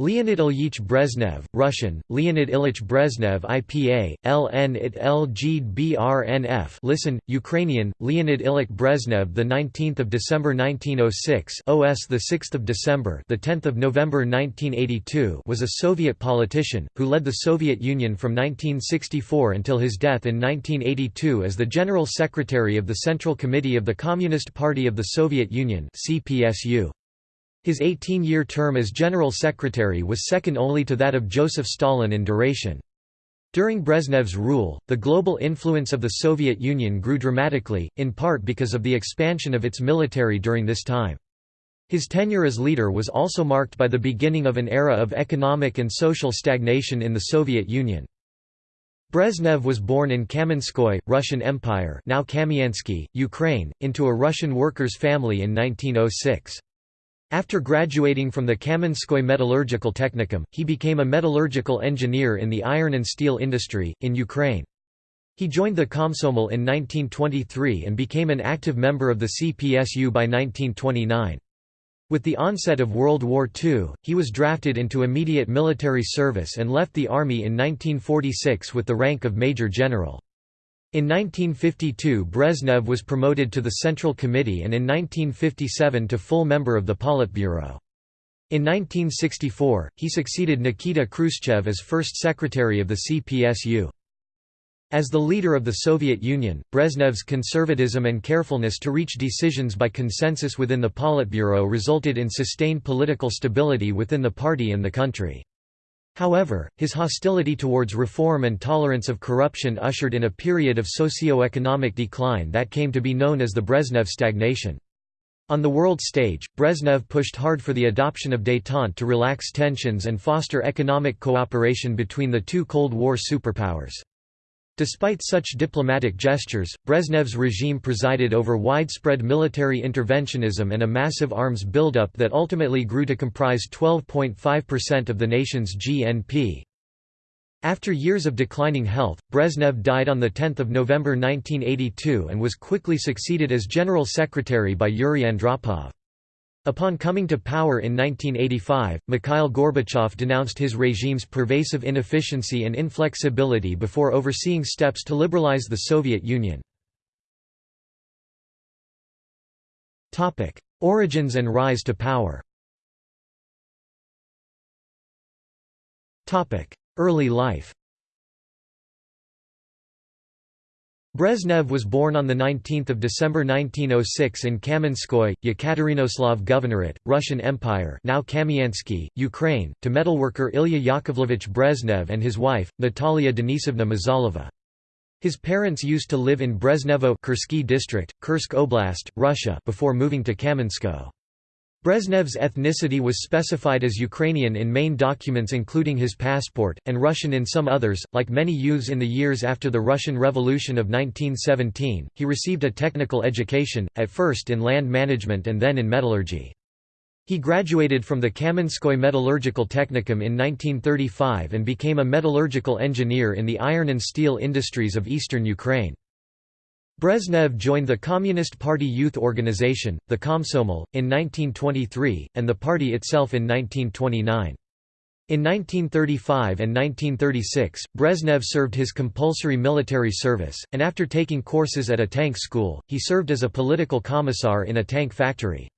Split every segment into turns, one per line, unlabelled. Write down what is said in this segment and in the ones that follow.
Leonid Ilyich Brezhnev, Russian, Leonid Ilyich Brezhnev IPA, LN it LG BRNF listen, Ukrainian, Leonid Ilyich Brezhnev the 19th of December 1906 OS the 6th of December the 10th of November 1982 was a Soviet politician who led the Soviet Union from 1964 until his death in 1982 as the General Secretary of the Central Committee of the Communist Party of the Soviet Union CPSU. His 18-year term as General Secretary was second only to that of Joseph Stalin in duration. During Brezhnev's rule, the global influence of the Soviet Union grew dramatically, in part because of the expansion of its military during this time. His tenure as leader was also marked by the beginning of an era of economic and social stagnation in the Soviet Union. Brezhnev was born in Kamenskoye, Russian Empire now Kamiansky, Ukraine, into a Russian workers' family in 1906. After graduating from the Kamenskoye Metallurgical Technicum, he became a metallurgical engineer in the iron and steel industry, in Ukraine. He joined the Komsomol in 1923 and became an active member of the CPSU by 1929. With the onset of World War II, he was drafted into immediate military service and left the army in 1946 with the rank of Major General. In 1952 Brezhnev was promoted to the Central Committee and in 1957 to full member of the Politburo. In 1964, he succeeded Nikita Khrushchev as first secretary of the CPSU. As the leader of the Soviet Union, Brezhnev's conservatism and carefulness to reach decisions by consensus within the Politburo resulted in sustained political stability within the party and the country. However, his hostility towards reform and tolerance of corruption ushered in a period of socio-economic decline that came to be known as the Brezhnev stagnation. On the world stage, Brezhnev pushed hard for the adoption of détente to relax tensions and foster economic cooperation between the two Cold War superpowers. Despite such diplomatic gestures, Brezhnev's regime presided over widespread military interventionism and a massive arms buildup that ultimately grew to comprise 12.5% of the nation's GNP. After years of declining health, Brezhnev died on 10 November 1982 and was quickly succeeded as General Secretary by Yuri Andropov. Upon coming to power in 1985, Mikhail Gorbachev denounced his regime's pervasive inefficiency and inflexibility before overseeing steps to liberalize the Soviet Union. Origins and rise to power Early life Brezhnev was born on 19 December 1906 in Kamenskoye, Yekaterinoslav Governorate, Russian Empire now Kamiansky, Ukraine, to metalworker Ilya Yakovlevich Brezhnev and his wife, Natalia Denisovna Mazalova. His parents used to live in Brezhnevo district, Kursk Oblast, Russia before moving to Kamenskoye. Brezhnev's ethnicity was specified as Ukrainian in main documents including his passport, and Russian in some others. Like many youths in the years after the Russian Revolution of 1917, he received a technical education, at first in land management and then in metallurgy. He graduated from the Kamenskoye Metallurgical Technicum in 1935 and became a metallurgical engineer in the iron and steel industries of eastern Ukraine. Brezhnev joined the Communist Party youth organization, the Komsomol, in 1923, and the party itself in 1929. In 1935 and 1936, Brezhnev served his compulsory military service, and after taking courses at a tank school, he served as a political commissar in a tank factory.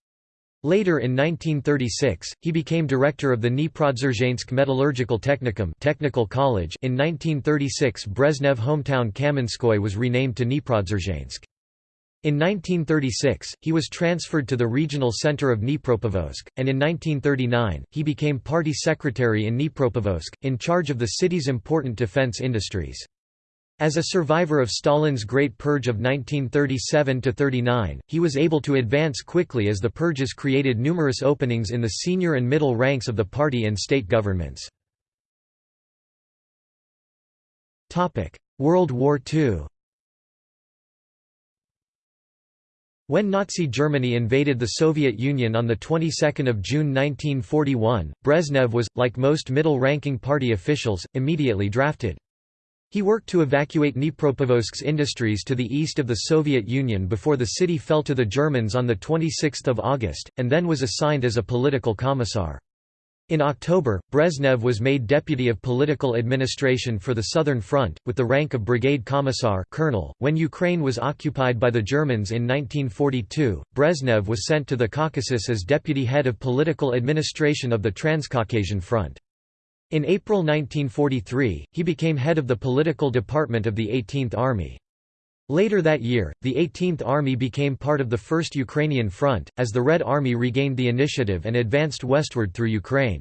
Later in 1936, he became director of the Dniprodzerzhinsk Metallurgical Technicum Technical College in 1936 Brezhnev hometown Kamenskoye was renamed to Dniprodzerzhinsk. In 1936, he was transferred to the regional center of Dnipropetrovsk, and in 1939, he became party secretary in Dnipropetrovsk, in charge of the city's important defense industries. As a survivor of Stalin's Great Purge of 1937–39, he was able to advance quickly as the purges created numerous openings in the senior and middle ranks of the party and state governments. World War II When Nazi Germany invaded the Soviet Union on the 22nd of June 1941, Brezhnev was, like most middle-ranking party officials, immediately drafted. He worked to evacuate Dnipropetrovsk's industries to the east of the Soviet Union before the city fell to the Germans on 26 August, and then was assigned as a political commissar. In October, Brezhnev was made deputy of political administration for the Southern Front, with the rank of brigade commissar colonel. .When Ukraine was occupied by the Germans in 1942, Brezhnev was sent to the Caucasus as deputy head of political administration of the Transcaucasian Front. In April 1943, he became head of the political department of the 18th Army. Later that year, the 18th Army became part of the First Ukrainian Front, as the Red Army regained the initiative and advanced westward through Ukraine.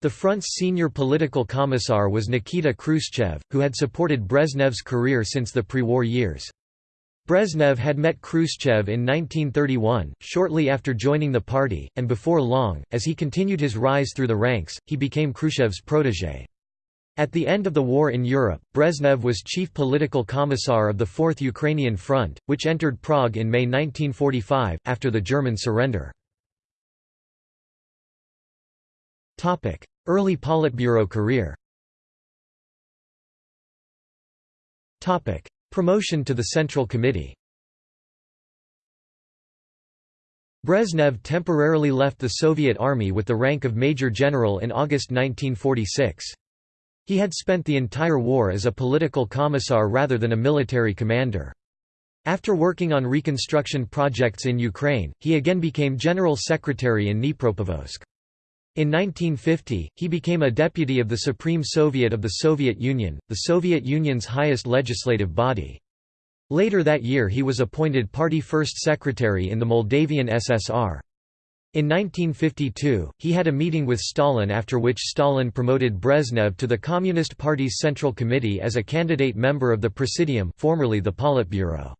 The front's senior political commissar was Nikita Khrushchev, who had supported Brezhnev's career since the pre-war years. Brezhnev had met Khrushchev in 1931, shortly after joining the party, and before long, as he continued his rise through the ranks, he became Khrushchev's protégé. At the end of the war in Europe, Brezhnev was chief political commissar of the Fourth Ukrainian Front, which entered Prague in May 1945, after the German surrender. Early Politburo career Promotion to the Central Committee Brezhnev temporarily left the Soviet Army with the rank of Major General in August 1946. He had spent the entire war as a political commissar rather than a military commander. After working on reconstruction projects in Ukraine, he again became General Secretary in Dnipropetrovsk. In 1950, he became a deputy of the Supreme Soviet of the Soviet Union, the Soviet Union's highest legislative body. Later that year he was appointed party first secretary in the Moldavian SSR. In 1952, he had a meeting with Stalin after which Stalin promoted Brezhnev to the Communist Party's Central Committee as a candidate member of the Presidium formerly the Politburo.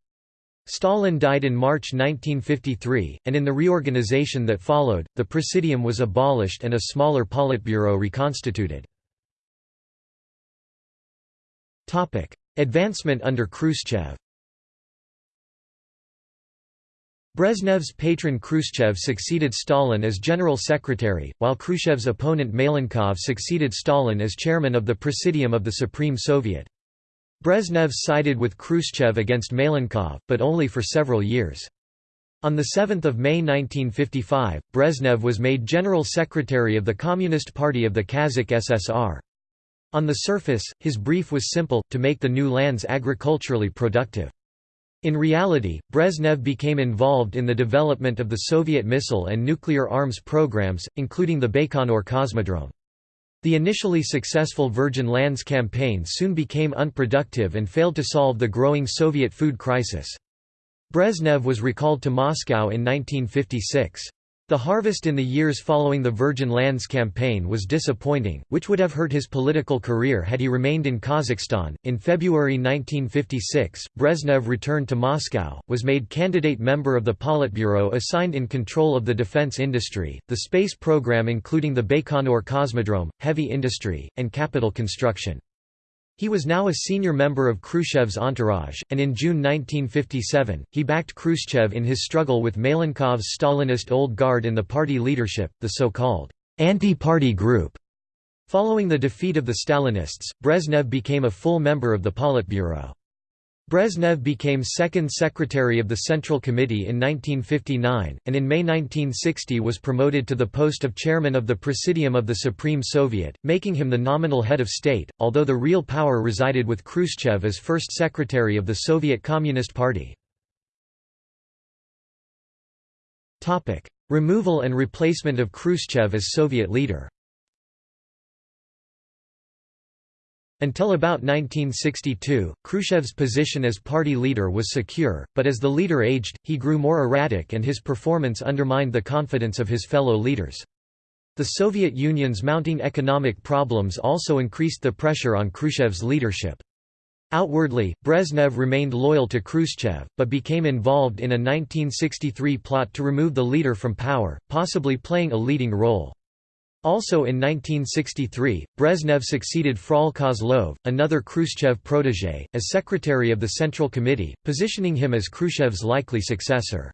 Stalin died in March 1953, and in the reorganization that followed, the Presidium was abolished and a smaller Politburo reconstituted. Advancement under Khrushchev Brezhnev's patron Khrushchev succeeded Stalin as general secretary, while Khrushchev's opponent Malenkov succeeded Stalin as chairman of the Presidium of the Supreme Soviet. Brezhnev sided with Khrushchev against Malenkov, but only for several years. On 7 May 1955, Brezhnev was made General Secretary of the Communist Party of the Kazakh SSR. On the surface, his brief was simple, to make the new lands agriculturally productive. In reality, Brezhnev became involved in the development of the Soviet missile and nuclear arms programs, including the Baikonur Cosmodrome. The initially successful Virgin Lands campaign soon became unproductive and failed to solve the growing Soviet food crisis. Brezhnev was recalled to Moscow in 1956. The harvest in the years following the Virgin Lands campaign was disappointing, which would have hurt his political career had he remained in Kazakhstan. In February 1956, Brezhnev returned to Moscow, was made candidate member of the Politburo assigned in control of the defense industry, the space program including the Baikonur Cosmodrome, heavy industry, and capital construction. He was now a senior member of Khrushchev's entourage, and in June 1957, he backed Khrushchev in his struggle with Malenkov's Stalinist Old Guard in the party leadership, the so-called anti-party group. Following the defeat of the Stalinists, Brezhnev became a full member of the Politburo. Brezhnev became second secretary of the Central Committee in 1959, and in May 1960 was promoted to the post of chairman of the Presidium of the Supreme Soviet, making him the nominal head of state, although the real power resided with Khrushchev as first secretary of the Soviet Communist Party. Removal and replacement of Khrushchev as Soviet leader Until about 1962, Khrushchev's position as party leader was secure, but as the leader aged, he grew more erratic and his performance undermined the confidence of his fellow leaders. The Soviet Union's mounting economic problems also increased the pressure on Khrushchev's leadership. Outwardly, Brezhnev remained loyal to Khrushchev, but became involved in a 1963 plot to remove the leader from power, possibly playing a leading role. Also in 1963, Brezhnev succeeded Frol Kozlov, another Khrushchev protégé, as secretary of the Central Committee, positioning him as Khrushchev's likely successor.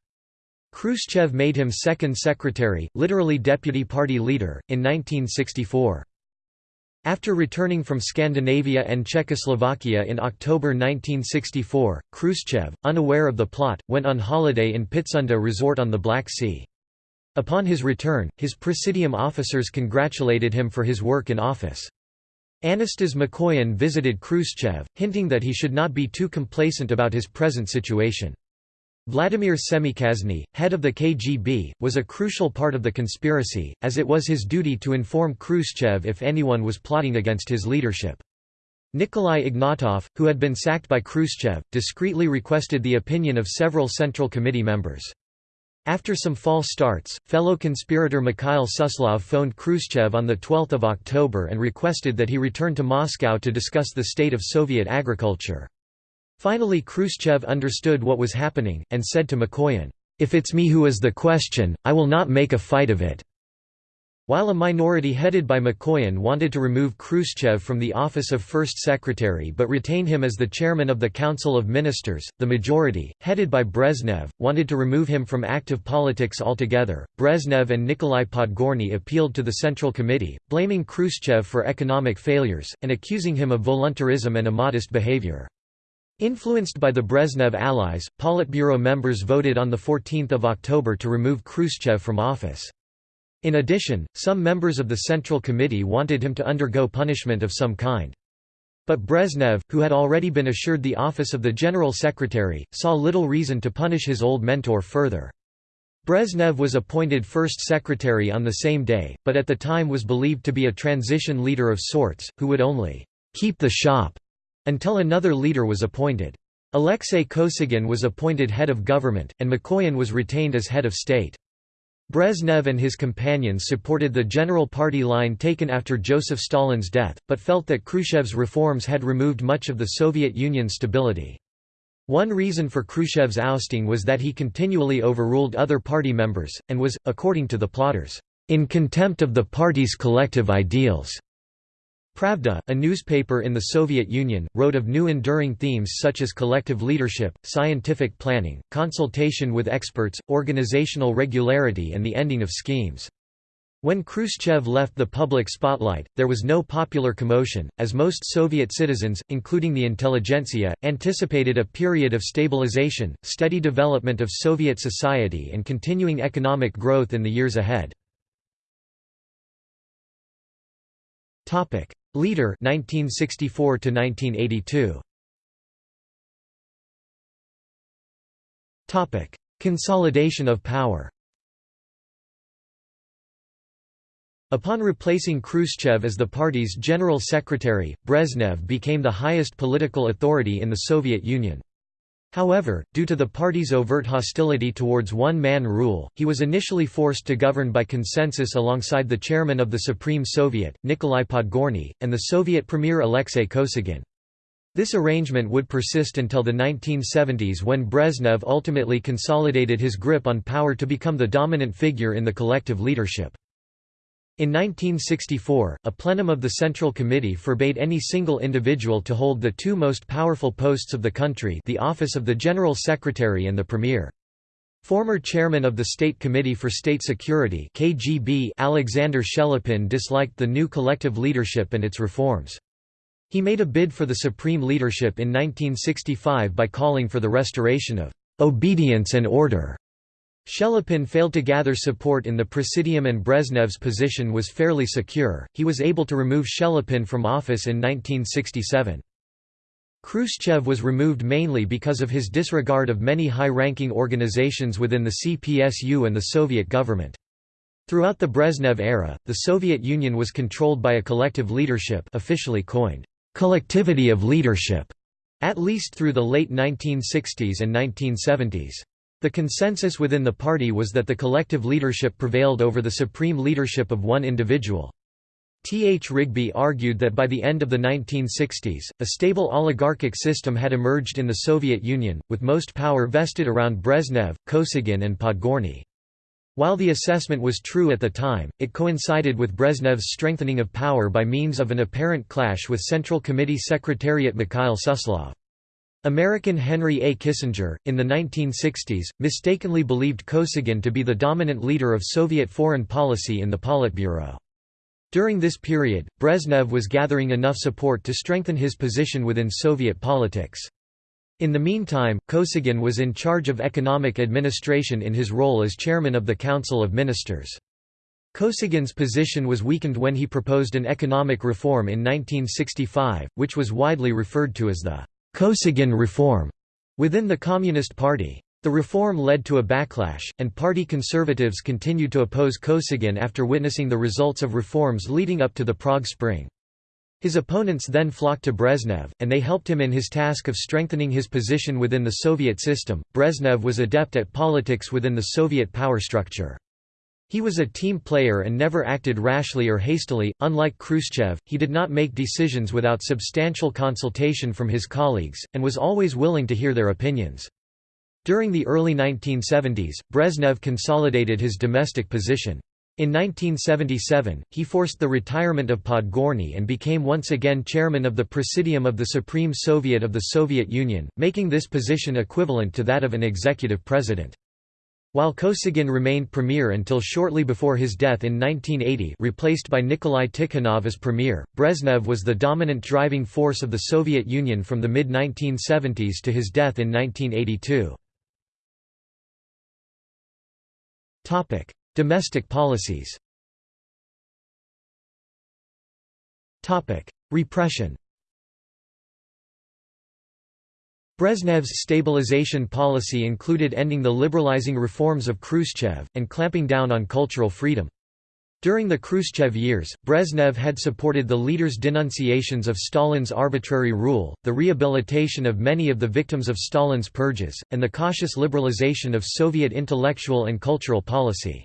Khrushchev made him second secretary, literally deputy party leader, in 1964. After returning from Scandinavia and Czechoslovakia in October 1964, Khrushchev, unaware of the plot, went on holiday in Pitsunda resort on the Black Sea. Upon his return, his presidium officers congratulated him for his work in office. Anastas Mikoyan visited Khrushchev, hinting that he should not be too complacent about his present situation. Vladimir Semichastny, head of the KGB, was a crucial part of the conspiracy, as it was his duty to inform Khrushchev if anyone was plotting against his leadership. Nikolai Ignatov, who had been sacked by Khrushchev, discreetly requested the opinion of several Central Committee members. After some false starts, fellow conspirator Mikhail Suslov phoned Khrushchev on 12 October and requested that he return to Moscow to discuss the state of Soviet agriculture. Finally Khrushchev understood what was happening, and said to Mikoyan, "'If it's me who is the question, I will not make a fight of it.'" While a minority headed by Mikoyan wanted to remove Khrushchev from the office of First Secretary but retain him as the chairman of the Council of Ministers, the majority, headed by Brezhnev, wanted to remove him from active politics altogether. Brezhnev and Nikolai Podgorny appealed to the Central Committee, blaming Khrushchev for economic failures, and accusing him of voluntarism and immodest behavior. Influenced by the Brezhnev allies, Politburo members voted on 14 October to remove Khrushchev from office. In addition, some members of the Central Committee wanted him to undergo punishment of some kind. But Brezhnev, who had already been assured the office of the General Secretary, saw little reason to punish his old mentor further. Brezhnev was appointed First Secretary on the same day, but at the time was believed to be a transition leader of sorts, who would only «keep the shop» until another leader was appointed. Alexei Kosygin was appointed head of government, and Mikoyan was retained as head of state. Brezhnev and his companions supported the general party line taken after Joseph Stalin's death, but felt that Khrushchev's reforms had removed much of the Soviet Union's stability. One reason for Khrushchev's ousting was that he continually overruled other party members, and was, according to the plotters, in contempt of the party's collective ideals. Pravda, a newspaper in the Soviet Union, wrote of new enduring themes such as collective leadership, scientific planning, consultation with experts, organizational regularity and the ending of schemes. When Khrushchev left the public spotlight, there was no popular commotion, as most Soviet citizens, including the intelligentsia, anticipated a period of stabilization, steady development of Soviet society and continuing economic growth in the years ahead. Leader 1964 to 1982 Topic Consolidation of power Upon replacing Khrushchev as the party's general secretary, Brezhnev became the highest political authority in the Soviet Union. However, due to the party's overt hostility towards one-man rule, he was initially forced to govern by consensus alongside the chairman of the Supreme Soviet, Nikolai Podgorny, and the Soviet premier Alexei Kosygin. This arrangement would persist until the 1970s when Brezhnev ultimately consolidated his grip on power to become the dominant figure in the collective leadership. In 1964, a plenum of the Central Committee forbade any single individual to hold the two most powerful posts of the country the office of the General Secretary and the Premier. Former chairman of the State Committee for State Security KGB Alexander Shelepin disliked the new collective leadership and its reforms. He made a bid for the supreme leadership in 1965 by calling for the restoration of «obedience and order» Shelepin failed to gather support in the Presidium and Brezhnev's position was fairly secure, he was able to remove Shelepin from office in 1967. Khrushchev was removed mainly because of his disregard of many high-ranking organizations within the CPSU and the Soviet government. Throughout the Brezhnev era, the Soviet Union was controlled by a collective leadership officially coined, "...collectivity of leadership", at least through the late 1960s and 1970s. The consensus within the party was that the collective leadership prevailed over the supreme leadership of one individual. T. H. Rigby argued that by the end of the 1960s, a stable oligarchic system had emerged in the Soviet Union, with most power vested around Brezhnev, Kosygin and Podgorny. While the assessment was true at the time, it coincided with Brezhnev's strengthening of power by means of an apparent clash with Central Committee Secretariat Mikhail Suslov. American Henry A. Kissinger, in the 1960s, mistakenly believed Kosygin to be the dominant leader of Soviet foreign policy in the Politburo. During this period, Brezhnev was gathering enough support to strengthen his position within Soviet politics. In the meantime, Kosygin was in charge of economic administration in his role as chairman of the Council of Ministers. Kosygin's position was weakened when he proposed an economic reform in 1965, which was widely referred to as the Kosygin reform within the Communist Party. The reform led to a backlash, and party conservatives continued to oppose Kosygin after witnessing the results of reforms leading up to the Prague Spring. His opponents then flocked to Brezhnev, and they helped him in his task of strengthening his position within the Soviet system. Brezhnev was adept at politics within the Soviet power structure. He was a team player and never acted rashly or hastily. Unlike Khrushchev, he did not make decisions without substantial consultation from his colleagues, and was always willing to hear their opinions. During the early 1970s, Brezhnev consolidated his domestic position. In 1977, he forced the retirement of Podgorny and became once again chairman of the Presidium of the Supreme Soviet of the Soviet Union, making this position equivalent to that of an executive president. While Kosygin remained premier until shortly before his death in 1980 replaced by Nikolai Tikhonov as premier, Brezhnev was the dominant driving force of the Soviet Union from the mid-1970s to his death in 1982. Domestic policies Repression Brezhnev's stabilization policy included ending the liberalizing reforms of Khrushchev, and clamping down on cultural freedom. During the Khrushchev years, Brezhnev had supported the leader's denunciations of Stalin's arbitrary rule, the rehabilitation of many of the victims of Stalin's purges, and the cautious liberalization of Soviet intellectual and cultural policy.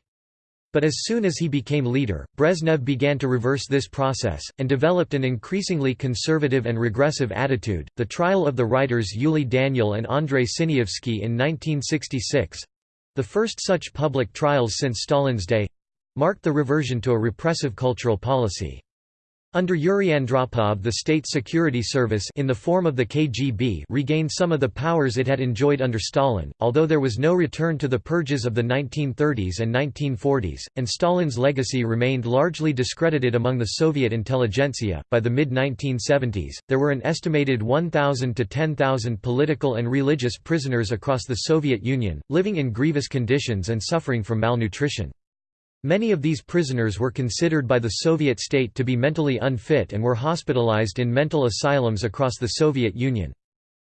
But as soon as he became leader, Brezhnev began to reverse this process, and developed an increasingly conservative and regressive attitude. The trial of the writers Yuli Daniel and Andrei Sinyavsky in 1966 the first such public trials since Stalin's day marked the reversion to a repressive cultural policy. Under Yuri Andropov the State Security Service in the form of the KGB regained some of the powers it had enjoyed under Stalin, although there was no return to the purges of the 1930s and 1940s, and Stalin's legacy remained largely discredited among the Soviet intelligentsia. By the mid-1970s, there were an estimated 1,000 to 10,000 political and religious prisoners across the Soviet Union, living in grievous conditions and suffering from malnutrition. Many of these prisoners were considered by the Soviet state to be mentally unfit and were hospitalized in mental asylums across the Soviet Union.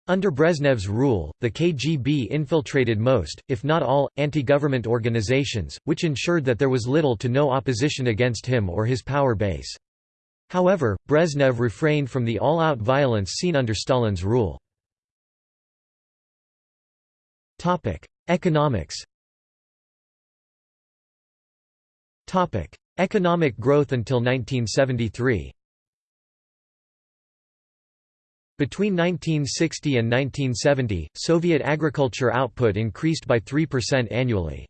Under Brezhnev's rule, the KGB infiltrated most, if not all, anti-government organizations, which ensured that there was little to no opposition against him or his power base. However, Brezhnev refrained from the all-out violence seen under Stalin's rule. Economics Topic: Economic growth until 1973. Between 1960 and 1970, Soviet agriculture output increased by 3% annually.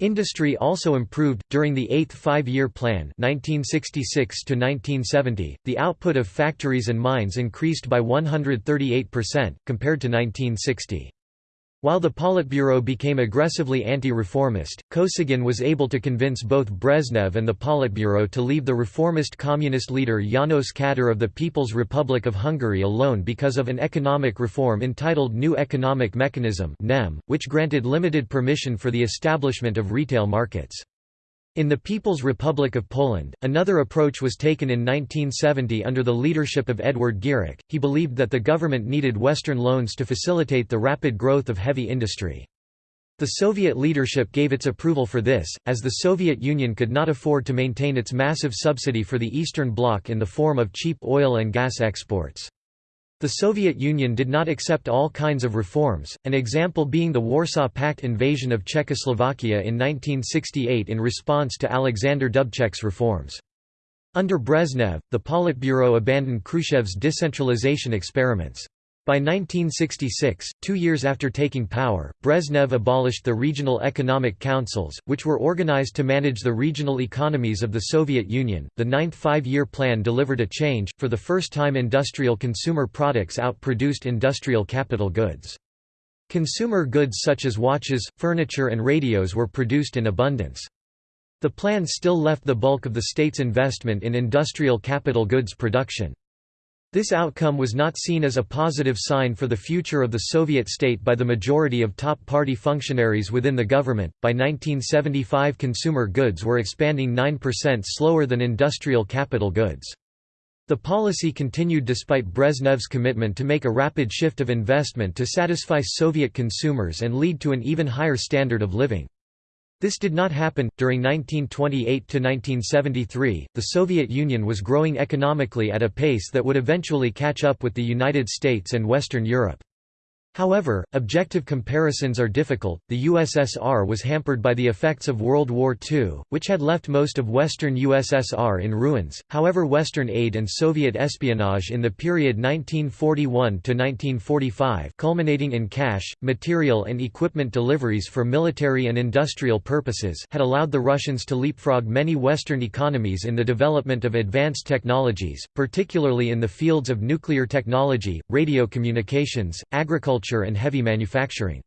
Industry also improved during the Eighth Five-Year Plan (1966 to 1970). The output of factories and mines increased by 138% compared to 1960. While the Politburo became aggressively anti-reformist, Kosygin was able to convince both Brezhnev and the Politburo to leave the reformist communist leader János Kadar of the People's Republic of Hungary alone because of an economic reform entitled New Economic Mechanism which granted limited permission for the establishment of retail markets. In the People's Republic of Poland, another approach was taken in 1970 under the leadership of Edward Gierek. He believed that the government needed Western loans to facilitate the rapid growth of heavy industry. The Soviet leadership gave its approval for this, as the Soviet Union could not afford to maintain its massive subsidy for the Eastern Bloc in the form of cheap oil and gas exports. The Soviet Union did not accept all kinds of reforms, an example being the Warsaw Pact invasion of Czechoslovakia in 1968 in response to Alexander Dubček's reforms. Under Brezhnev, the Politburo abandoned Khrushchev's decentralization experiments. By 1966, two years after taking power, Brezhnev abolished the regional economic councils, which were organized to manage the regional economies of the Soviet Union. The ninth five year plan delivered a change for the first time, industrial consumer products outproduced industrial capital goods. Consumer goods such as watches, furniture, and radios were produced in abundance. The plan still left the bulk of the state's investment in industrial capital goods production. This outcome was not seen as a positive sign for the future of the Soviet state by the majority of top party functionaries within the government. By 1975, consumer goods were expanding 9% slower than industrial capital goods. The policy continued despite Brezhnev's commitment to make a rapid shift of investment to satisfy Soviet consumers and lead to an even higher standard of living. This did not happen. During 1928 to 1973, the Soviet Union was growing economically at a pace that would eventually catch up with the United States and Western Europe. However, objective comparisons are difficult. The USSR was hampered by the effects of World War II, which had left most of Western USSR in ruins. However, Western aid and Soviet espionage in the period 1941 to 1945, culminating in cash, material, and equipment deliveries for military and industrial purposes, had allowed the Russians to leapfrog many Western economies in the development of advanced technologies, particularly in the fields of nuclear technology, radio communications, agriculture agriculture and heavy manufacturing.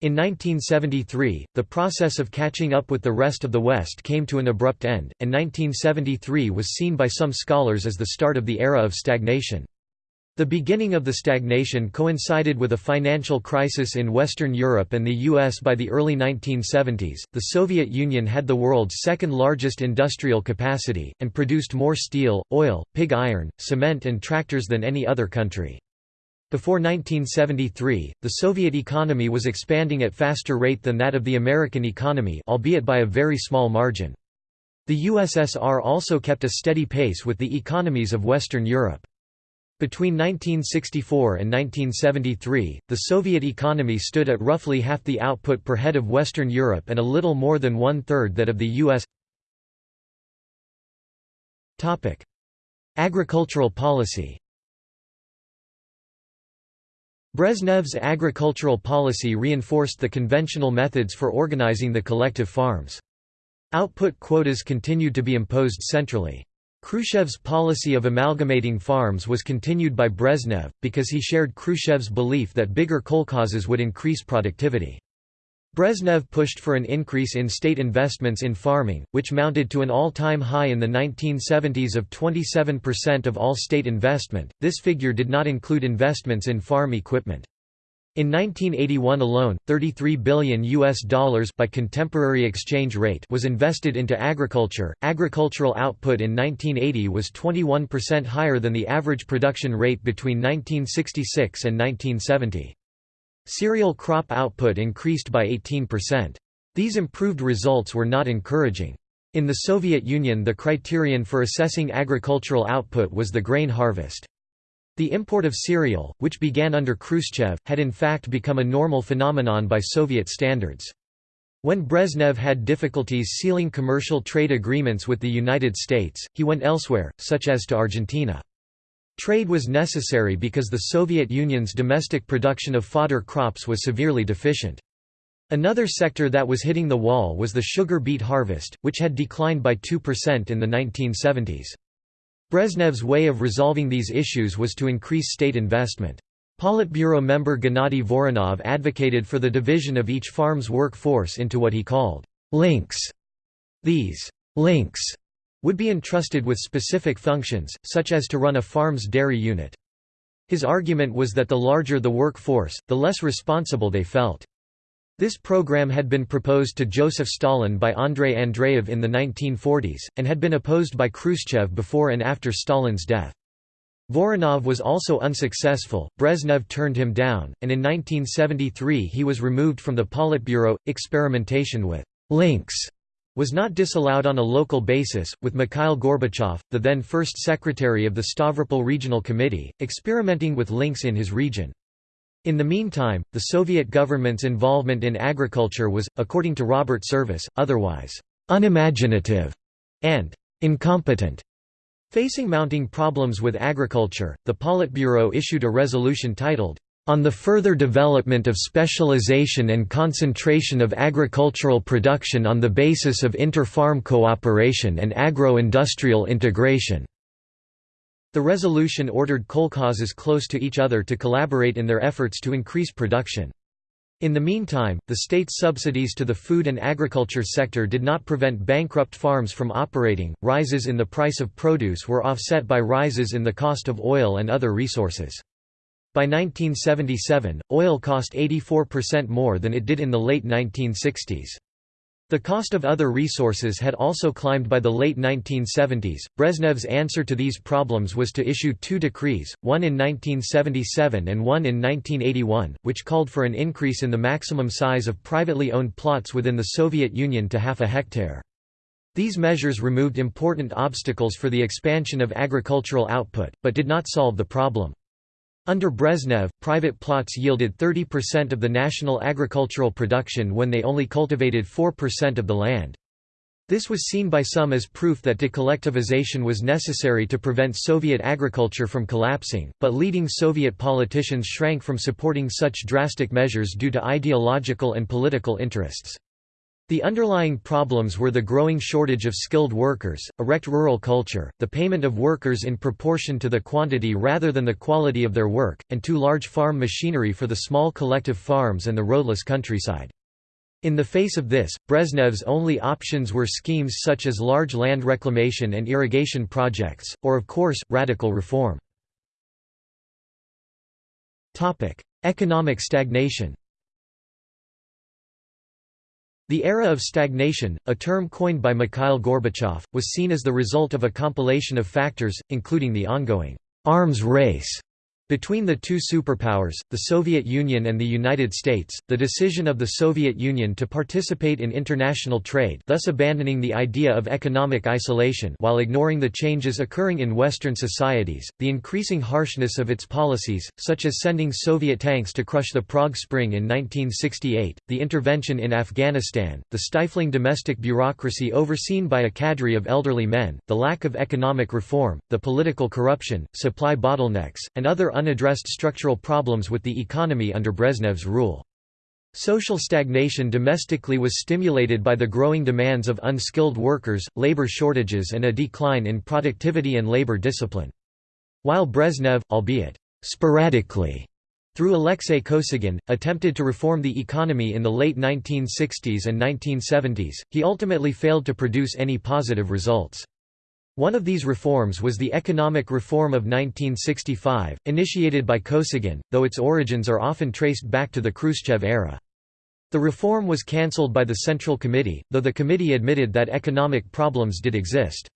In 1973, the process of catching up with the rest of the West came to an abrupt end, and 1973 was seen by some scholars as the start of the era of stagnation. The beginning of the stagnation coincided with a financial crisis in Western Europe and the US by the early 1970s. The Soviet Union had the world's second largest industrial capacity, and produced more steel, oil, pig iron, cement, and tractors than any other country. Before 1973, the Soviet economy was expanding at faster rate than that of the American economy albeit by a very small margin. The USSR also kept a steady pace with the economies of Western Europe. Between 1964 and 1973, the Soviet economy stood at roughly half the output per head of Western Europe and a little more than one-third that of the U.S. Agricultural policy Brezhnev's agricultural policy reinforced the conventional methods for organizing the collective farms. Output quotas continued to be imposed centrally. Khrushchev's policy of amalgamating farms was continued by Brezhnev, because he shared Khrushchev's belief that bigger kolkhozes would increase productivity. Brezhnev pushed for an increase in state investments in farming, which mounted to an all-time high in the 1970s of 27% of all state investment. This figure did not include investments in farm equipment. In 1981 alone, 33 billion US dollars by contemporary exchange rate was invested into agriculture. Agricultural output in 1980 was 21% higher than the average production rate between 1966 and 1970. Cereal crop output increased by 18%. These improved results were not encouraging. In the Soviet Union the criterion for assessing agricultural output was the grain harvest. The import of cereal, which began under Khrushchev, had in fact become a normal phenomenon by Soviet standards. When Brezhnev had difficulties sealing commercial trade agreements with the United States, he went elsewhere, such as to Argentina. Trade was necessary because the Soviet Union's domestic production of fodder crops was severely deficient. Another sector that was hitting the wall was the sugar beet harvest, which had declined by 2% in the 1970s. Brezhnev's way of resolving these issues was to increase state investment. Politburo member Gennady Voronov advocated for the division of each farm's workforce into what he called links. These links would be entrusted with specific functions, such as to run a farm's dairy unit. His argument was that the larger the workforce, the less responsible they felt. This program had been proposed to Joseph Stalin by Andrei Andreev in the 1940s, and had been opposed by Khrushchev before and after Stalin's death. Voronov was also unsuccessful, Brezhnev turned him down, and in 1973 he was removed from the Politburo. Experimentation with links was not disallowed on a local basis, with Mikhail Gorbachev, the then first secretary of the Stavropol Regional Committee, experimenting with links in his region. In the meantime, the Soviet government's involvement in agriculture was, according to Robert Service, otherwise unimaginative and incompetent. Facing mounting problems with agriculture, the Politburo issued a resolution titled, on the further development of specialization and concentration of agricultural production on the basis of inter-farm cooperation and agro-industrial integration." The resolution ordered kolkhozes close to each other to collaborate in their efforts to increase production. In the meantime, the state's subsidies to the food and agriculture sector did not prevent bankrupt farms from operating. Rises in the price of produce were offset by rises in the cost of oil and other resources. By 1977, oil cost 84% more than it did in the late 1960s. The cost of other resources had also climbed by the late 1970s. Brezhnev's answer to these problems was to issue two decrees, one in 1977 and one in 1981, which called for an increase in the maximum size of privately owned plots within the Soviet Union to half a hectare. These measures removed important obstacles for the expansion of agricultural output, but did not solve the problem. Under Brezhnev, private plots yielded 30% of the national agricultural production when they only cultivated 4% of the land. This was seen by some as proof that decollectivization was necessary to prevent Soviet agriculture from collapsing, but leading Soviet politicians shrank from supporting such drastic measures due to ideological and political interests. The underlying problems were the growing shortage of skilled workers, a wrecked rural culture, the payment of workers in proportion to the quantity rather than the quality of their work, and too large farm machinery for the small collective farms and the roadless countryside. In the face of this, Brezhnev's only options were schemes such as large land reclamation and irrigation projects, or of course, radical reform. Economic stagnation the era of stagnation, a term coined by Mikhail Gorbachev, was seen as the result of a compilation of factors, including the ongoing arms race between the two superpowers, the Soviet Union and the United States, the decision of the Soviet Union to participate in international trade thus abandoning the idea of economic isolation while ignoring the changes occurring in Western societies, the increasing harshness of its policies, such as sending Soviet tanks to crush the Prague Spring in 1968, the intervention in Afghanistan, the stifling domestic bureaucracy overseen by a cadre of elderly men, the lack of economic reform, the political corruption, supply bottlenecks, and other unaddressed structural problems with the economy under Brezhnev's rule. Social stagnation domestically was stimulated by the growing demands of unskilled workers, labor shortages and a decline in productivity and labor discipline. While Brezhnev, albeit sporadically, through Alexei Kosygin, attempted to reform the economy in the late 1960s and 1970s, he ultimately failed to produce any positive results. One of these reforms was the economic reform of 1965, initiated by Kosygin, though its origins are often traced back to the Khrushchev era. The reform was cancelled by the Central Committee, though the committee admitted that economic problems did exist.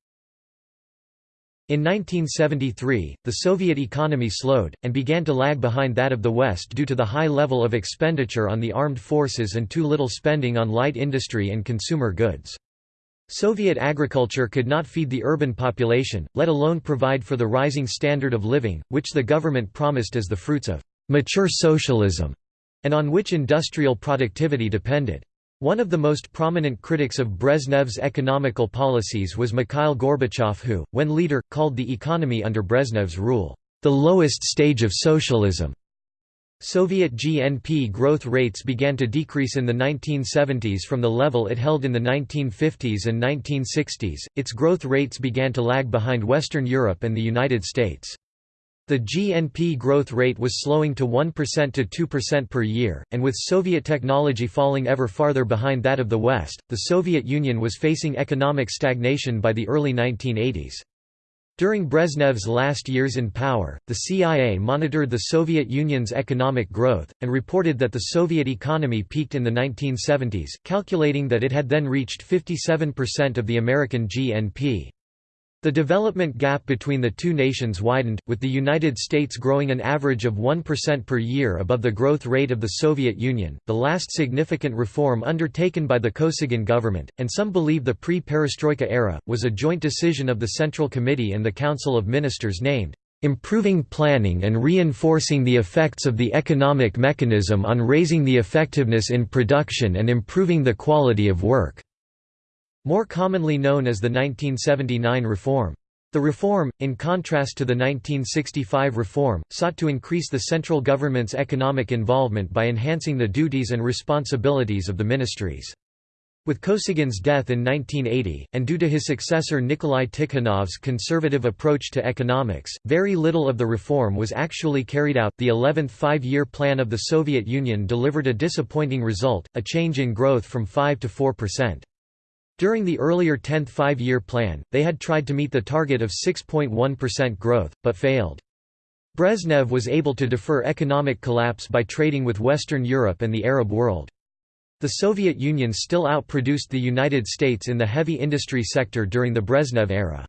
In 1973, the Soviet economy slowed, and began to lag behind that of the West due to the high level of expenditure on the armed forces and too little spending on light industry and consumer goods. Soviet agriculture could not feed the urban population, let alone provide for the rising standard of living, which the government promised as the fruits of «mature socialism», and on which industrial productivity depended. One of the most prominent critics of Brezhnev's economical policies was Mikhail Gorbachev who, when leader, called the economy under Brezhnev's rule, "...the lowest stage of socialism." Soviet GNP growth rates began to decrease in the 1970s from the level it held in the 1950s and 1960s, its growth rates began to lag behind Western Europe and the United States. The GNP growth rate was slowing to 1% to 2% per year, and with Soviet technology falling ever farther behind that of the West, the Soviet Union was facing economic stagnation by the early 1980s. During Brezhnev's last years in power, the CIA monitored the Soviet Union's economic growth, and reported that the Soviet economy peaked in the 1970s, calculating that it had then reached 57% of the American GNP. The development gap between the two nations widened, with the United States growing an average of 1% per year above the growth rate of the Soviet Union, the last significant reform undertaken by the Kosygin government, and some believe the pre-perestroika era, was a joint decision of the Central Committee and the Council of Ministers named, "...improving planning and reinforcing the effects of the economic mechanism on raising the effectiveness in production and improving the quality of work." More commonly known as the 1979 reform. The reform, in contrast to the 1965 reform, sought to increase the central government's economic involvement by enhancing the duties and responsibilities of the ministries. With Kosygin's death in 1980, and due to his successor Nikolai Tikhonov's conservative approach to economics, very little of the reform was actually carried out. The 11th five year plan of the Soviet Union delivered a disappointing result a change in growth from 5 to 4 percent. During the earlier 10th five year plan, they had tried to meet the target of 6.1% growth, but failed. Brezhnev was able to defer economic collapse by trading with Western Europe and the Arab world. The Soviet Union still outproduced the United States in the heavy industry sector during the Brezhnev era.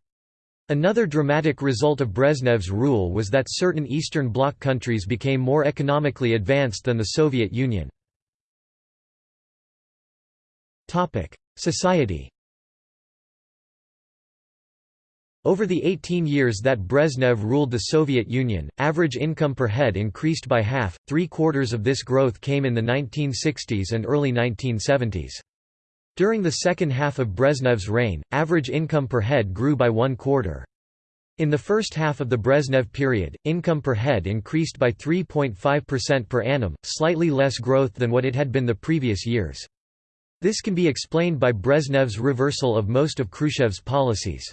Another dramatic result of Brezhnev's rule was that certain Eastern Bloc countries became more economically advanced than the Soviet Union. Society Over the 18 years that Brezhnev ruled the Soviet Union, average income per head increased by half, three-quarters of this growth came in the 1960s and early 1970s. During the second half of Brezhnev's reign, average income per head grew by one quarter. In the first half of the Brezhnev period, income per head increased by 3.5% per annum, slightly less growth than what it had been the previous years. This can be explained by Brezhnev's reversal of most of Khrushchev's policies.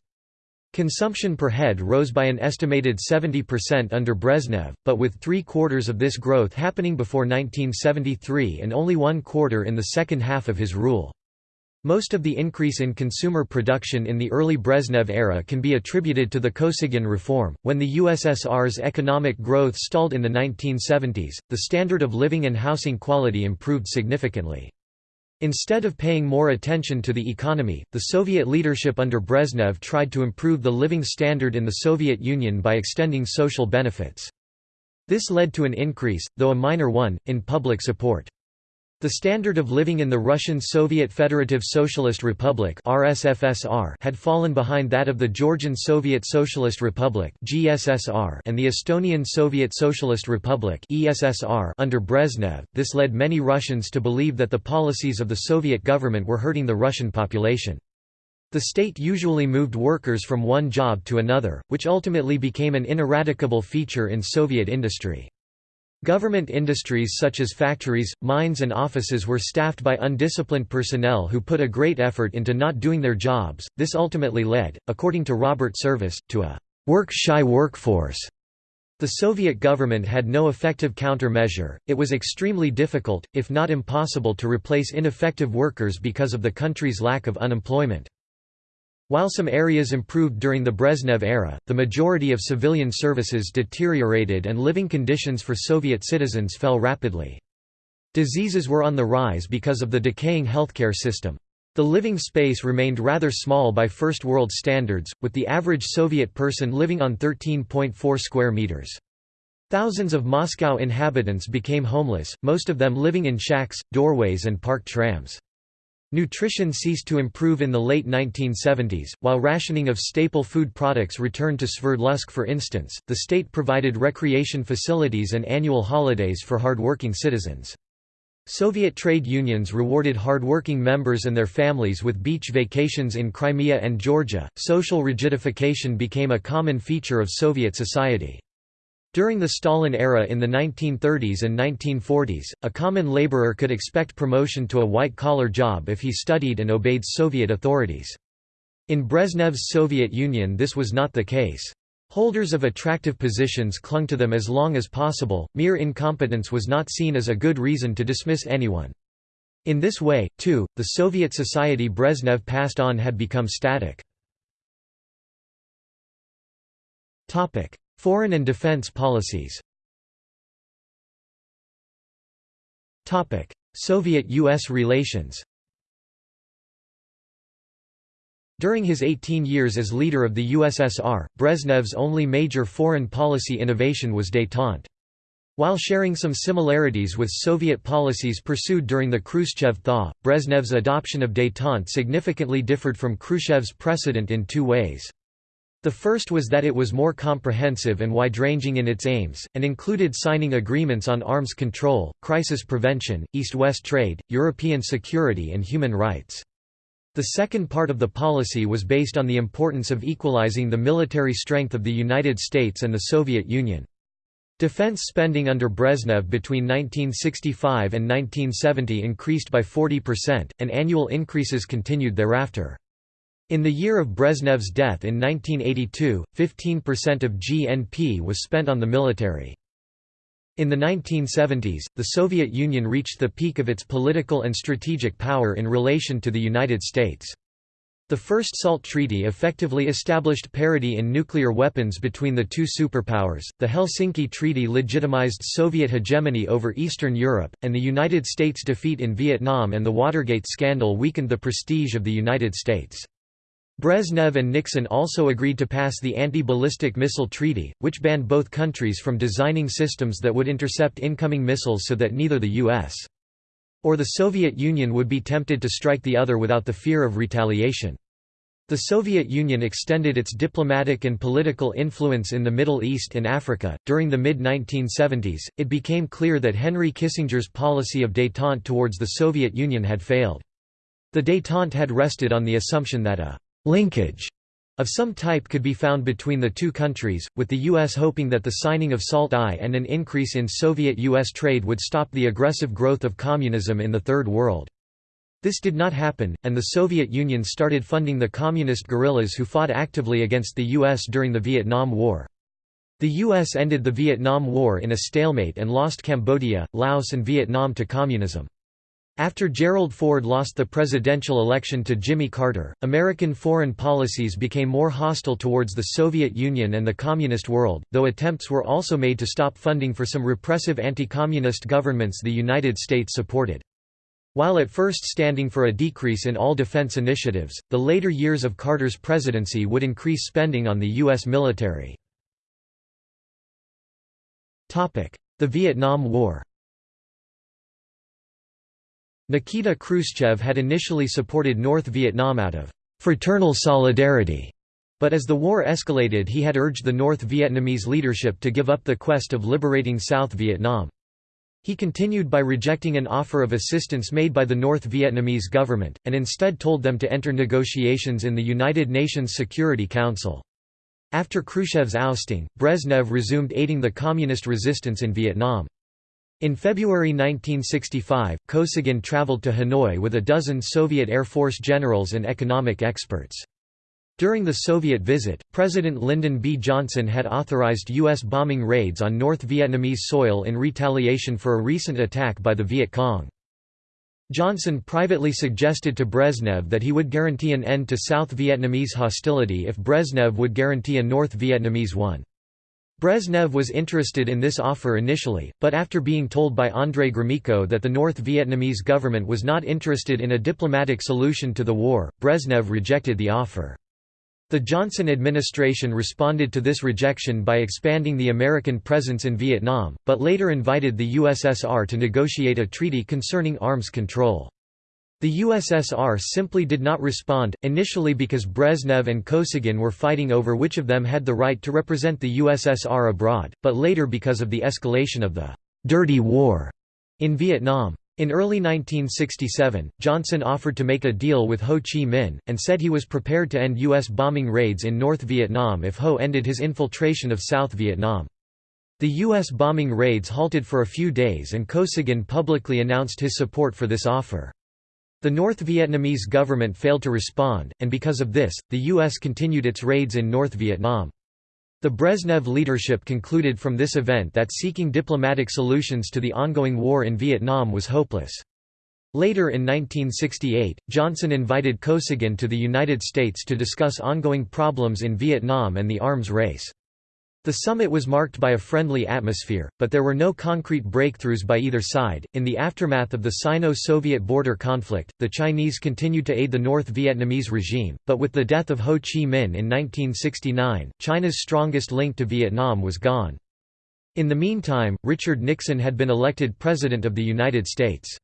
Consumption per head rose by an estimated 70% under Brezhnev, but with three-quarters of this growth happening before 1973 and only one quarter in the second half of his rule. Most of the increase in consumer production in the early Brezhnev era can be attributed to the Kosygin reform. When the USSR's economic growth stalled in the 1970s, the standard of living and housing quality improved significantly. Instead of paying more attention to the economy, the Soviet leadership under Brezhnev tried to improve the living standard in the Soviet Union by extending social benefits. This led to an increase, though a minor one, in public support. The standard of living in the Russian Soviet Federative Socialist Republic (RSFSR) had fallen behind that of the Georgian Soviet Socialist Republic (GSSR) and the Estonian Soviet Socialist Republic (ESSR) under Brezhnev. This led many Russians to believe that the policies of the Soviet government were hurting the Russian population. The state usually moved workers from one job to another, which ultimately became an ineradicable feature in Soviet industry. Government industries such as factories, mines and offices were staffed by undisciplined personnel who put a great effort into not doing their jobs. This ultimately led, according to Robert Service, to a work-shy workforce. The Soviet government had no effective countermeasure. It was extremely difficult, if not impossible to replace ineffective workers because of the country's lack of unemployment. While some areas improved during the Brezhnev era, the majority of civilian services deteriorated and living conditions for Soviet citizens fell rapidly. Diseases were on the rise because of the decaying healthcare system. The living space remained rather small by First World standards, with the average Soviet person living on 13.4 square meters. Thousands of Moscow inhabitants became homeless, most of them living in shacks, doorways and parked trams. Nutrition ceased to improve in the late 1970s, while rationing of staple food products returned to Sverdlovsk for instance, the state provided recreation facilities and annual holidays for hardworking citizens. Soviet trade unions rewarded hardworking members and their families with beach vacations in Crimea and Georgia. Social rigidification became a common feature of Soviet society. During the Stalin era in the 1930s and 1940s, a common laborer could expect promotion to a white-collar job if he studied and obeyed Soviet authorities. In Brezhnev's Soviet Union this was not the case. Holders of attractive positions clung to them as long as possible, mere incompetence was not seen as a good reason to dismiss anyone. In this way, too, the Soviet society Brezhnev passed on had become static. Foreign and defense policies Soviet–U.S. relations During his 18 years as leader of the USSR, Brezhnev's only major foreign policy innovation was détente. While sharing some similarities with Soviet policies pursued during the Khrushchev thaw, Brezhnev's adoption of détente significantly differed from Khrushchev's precedent in two ways. The first was that it was more comprehensive and wide-ranging in its aims, and included signing agreements on arms control, crisis prevention, East-West trade, European security and human rights. The second part of the policy was based on the importance of equalizing the military strength of the United States and the Soviet Union. Defense spending under Brezhnev between 1965 and 1970 increased by 40%, and annual increases continued thereafter. In the year of Brezhnev's death in 1982, 15% of GNP was spent on the military. In the 1970s, the Soviet Union reached the peak of its political and strategic power in relation to the United States. The first SALT treaty effectively established parity in nuclear weapons between the two superpowers, the Helsinki Treaty legitimized Soviet hegemony over Eastern Europe, and the United States' defeat in Vietnam and the Watergate scandal weakened the prestige of the United States. Brezhnev and Nixon also agreed to pass the Anti-Ballistic Missile Treaty, which banned both countries from designing systems that would intercept incoming missiles so that neither the U.S. or the Soviet Union would be tempted to strike the other without the fear of retaliation. The Soviet Union extended its diplomatic and political influence in the Middle East and Africa. During the mid 1970s, it became clear that Henry Kissinger's policy of détente towards the Soviet Union had failed. The détente had rested on the assumption that a linkage of some type could be found between the two countries, with the U.S. hoping that the signing of SALT I and an increase in Soviet-U.S. trade would stop the aggressive growth of communism in the Third World. This did not happen, and the Soviet Union started funding the communist guerrillas who fought actively against the U.S. during the Vietnam War. The U.S. ended the Vietnam War in a stalemate and lost Cambodia, Laos and Vietnam to communism. After Gerald Ford lost the presidential election to Jimmy Carter, American foreign policies became more hostile towards the Soviet Union and the Communist world, though attempts were also made to stop funding for some repressive anti-communist governments the United States supported. While at first standing for a decrease in all defense initiatives, the later years of Carter's presidency would increase spending on the U.S. military. The Vietnam War Nikita Khrushchev had initially supported North Vietnam out of «fraternal solidarity», but as the war escalated he had urged the North Vietnamese leadership to give up the quest of liberating South Vietnam. He continued by rejecting an offer of assistance made by the North Vietnamese government, and instead told them to enter negotiations in the United Nations Security Council. After Khrushchev's ousting, Brezhnev resumed aiding the communist resistance in Vietnam. In February 1965, Kosygin traveled to Hanoi with a dozen Soviet Air Force generals and economic experts. During the Soviet visit, President Lyndon B. Johnson had authorized U.S. bombing raids on North Vietnamese soil in retaliation for a recent attack by the Viet Cong. Johnson privately suggested to Brezhnev that he would guarantee an end to South Vietnamese hostility if Brezhnev would guarantee a North Vietnamese one. Brezhnev was interested in this offer initially, but after being told by Andrei Gromyko that the North Vietnamese government was not interested in a diplomatic solution to the war, Brezhnev rejected the offer. The Johnson administration responded to this rejection by expanding the American presence in Vietnam, but later invited the USSR to negotiate a treaty concerning arms control. The USSR simply did not respond, initially because Brezhnev and Kosygin were fighting over which of them had the right to represent the USSR abroad, but later because of the escalation of the «dirty war» in Vietnam. In early 1967, Johnson offered to make a deal with Ho Chi Minh, and said he was prepared to end U.S. bombing raids in North Vietnam if Ho ended his infiltration of South Vietnam. The U.S. bombing raids halted for a few days and Kosygin publicly announced his support for this offer. The North Vietnamese government failed to respond, and because of this, the U.S. continued its raids in North Vietnam. The Brezhnev leadership concluded from this event that seeking diplomatic solutions to the ongoing war in Vietnam was hopeless. Later in 1968, Johnson invited Kosygin to the United States to discuss ongoing problems in Vietnam and the arms race. The summit was marked by a friendly atmosphere, but there were no concrete breakthroughs by either side. In the aftermath of the Sino Soviet border conflict, the Chinese continued to aid the North Vietnamese regime, but with the death of Ho Chi Minh in 1969, China's strongest link to Vietnam was gone. In the meantime, Richard Nixon had been elected President of the United States.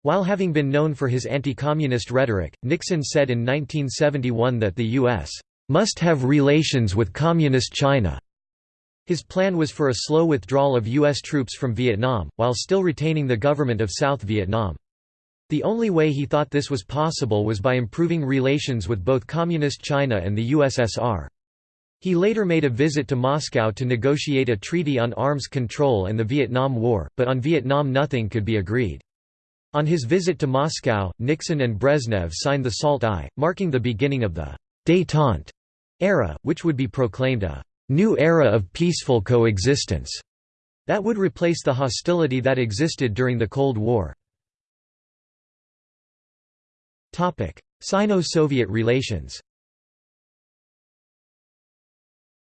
While having been known for his anti-communist rhetoric, Nixon said in 1971 that the U.S. must have relations with Communist China. His plan was for a slow withdrawal of U.S. troops from Vietnam, while still retaining the government of South Vietnam. The only way he thought this was possible was by improving relations with both Communist China and the USSR. He later made a visit to Moscow to negotiate a treaty on arms control and the Vietnam War, but on Vietnam nothing could be agreed. On his visit to Moscow, Nixon and Brezhnev signed the SALT I, marking the beginning of the «détente» era, which would be proclaimed a «new era of peaceful coexistence» that would replace the hostility that existed during the Cold War. Sino-Soviet relations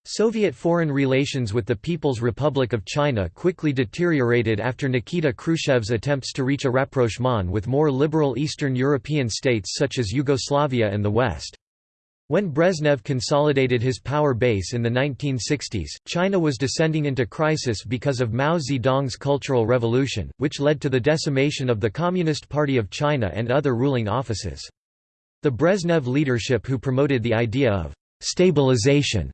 Soviet foreign relations with the People's Republic of China quickly deteriorated after Nikita Khrushchev's attempts to reach a rapprochement with more liberal Eastern European states such as Yugoslavia and the West. When Brezhnev consolidated his power base in the 1960s, China was descending into crisis because of Mao Zedong's Cultural Revolution, which led to the decimation of the Communist Party of China and other ruling offices. The Brezhnev leadership who promoted the idea of «stabilization»